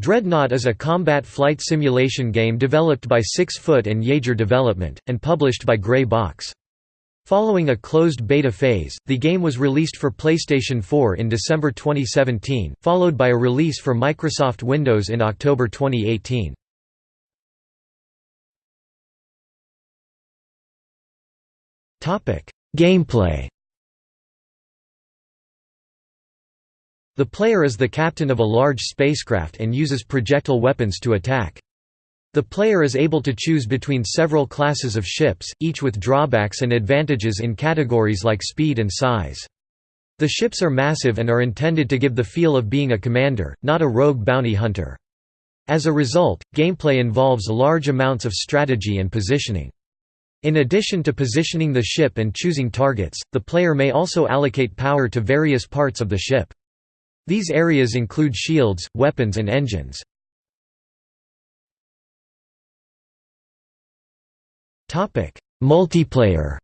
Dreadnought is a combat flight simulation game developed by Six Foot and Yager Development, and published by Grey Box. Following a closed beta phase, the game was released for PlayStation 4 in December 2017, followed by a release for Microsoft Windows in October 2018. Gameplay The player is the captain of a large spacecraft and uses projectile weapons to attack. The player is able to choose between several classes of ships, each with drawbacks and advantages in categories like speed and size. The ships are massive and are intended to give the feel of being a commander, not a rogue bounty hunter. As a result, gameplay involves large amounts of strategy and positioning. In addition to positioning the ship and choosing targets, the player may also allocate power to various parts of the ship. These areas include shields, weapons and engines. Multiplayer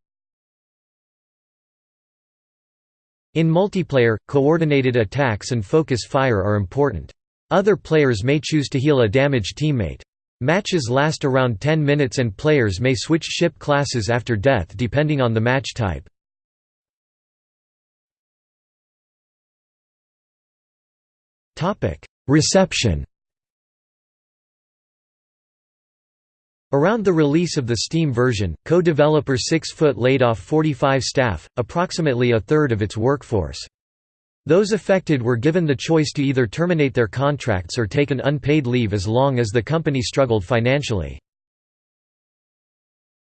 In multiplayer, coordinated attacks and focus fire are important. Other players may choose to heal a damaged teammate. Matches last around 10 minutes and players may switch ship classes after death depending on the match type. Reception Around the release of the Steam version, co-developer Six Foot laid off 45 staff, approximately a third of its workforce. Those affected were given the choice to either terminate their contracts or take an unpaid leave as long as the company struggled financially.